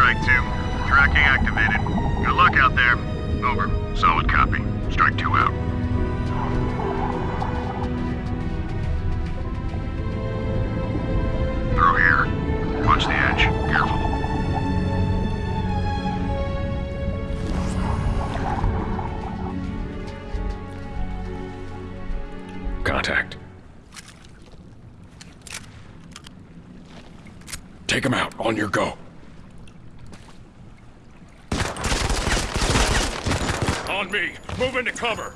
Strike 2. Tracking activated. Good luck out there. Over. Solid copy. Strike 2 out. Through here. Watch the edge. Careful. Contact. Take him out. On your go. On me. Move into cover.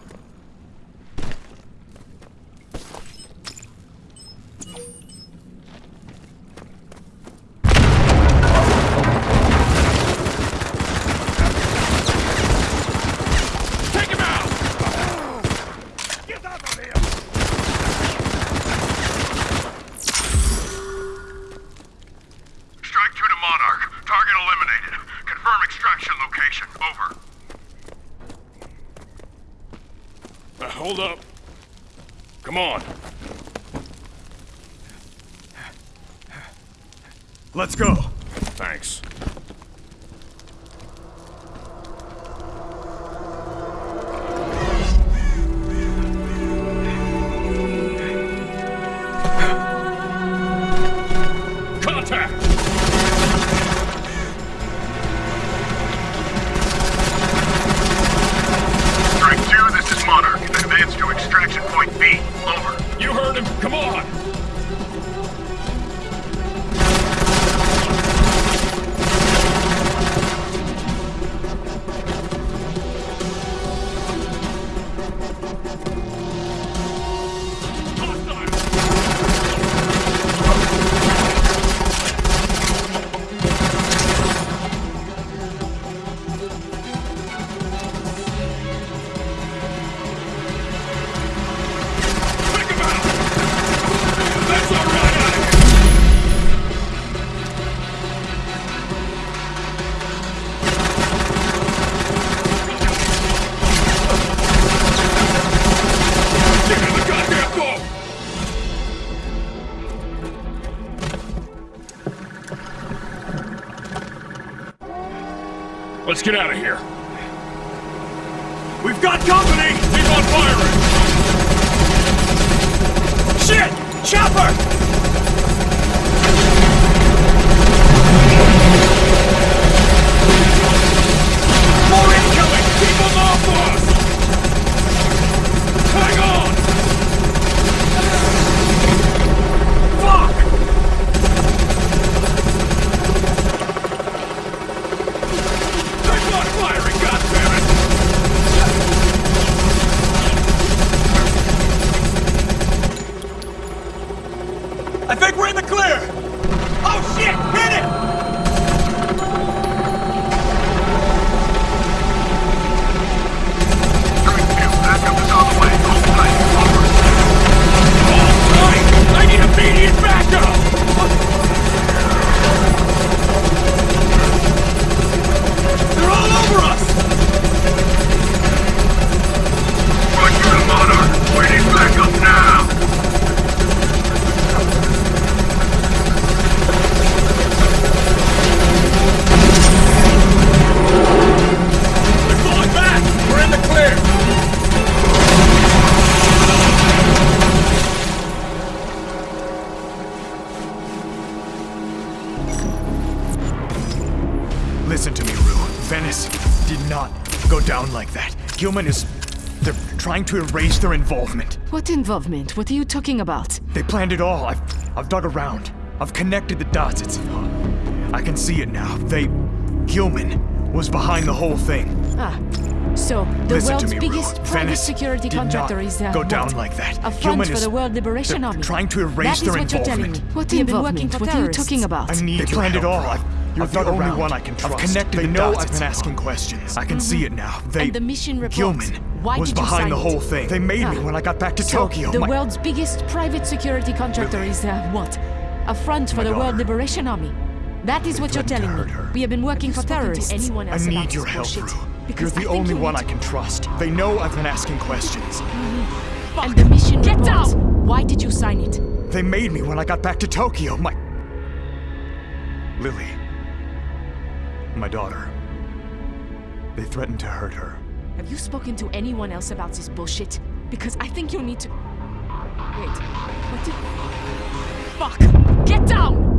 Strike 2 to Monarch. Target eliminated. Confirm extraction location. Over. Hold up. Come on. Let's go. Thanks. Come on! Let's get out of here. We've got company! Keep on firing! Think we're in the clear! Down like that. Gilman is. They're trying to erase their involvement. What involvement? What are you talking about? They planned it all. I've, I've dug around. I've connected the dots. It's. I can see it now. They. Gilman was behind the whole thing. Ah, so the Listen world's me, biggest Rue. private Venice security contractor not is uh, go what? down like that. A front for the World Liberation Army. trying to erase that is their what you're telling me. involvement. What We involvement? What are you talking about? I need they your planned it all. I've, You're I've the only around. one I can trust. I've connected They the know dots. I've I've been It's asking questions. I can see it now. They. And the mission report. Gilman Why was behind sign the it? whole thing. They made me Ah. when I got back to So, Tokyo. the My- world's biggest private security contractor is uh, what? A front for My the World. Liberation Army. That is what you're telling me. We have been working Have for you to terrorists. anyone I else about need your help, bullshit? Rue. You're the only one I can trust. They know I've been asking questions. And the mission Get report. down! Why did you sign it? They made me when I got back to Tokyo. My. Lily. My daughter. They threatened to hurt her. Have you spoken to anyone else about this bullshit? Because I think you'll need to. Wait. What did. Fuck! Get down!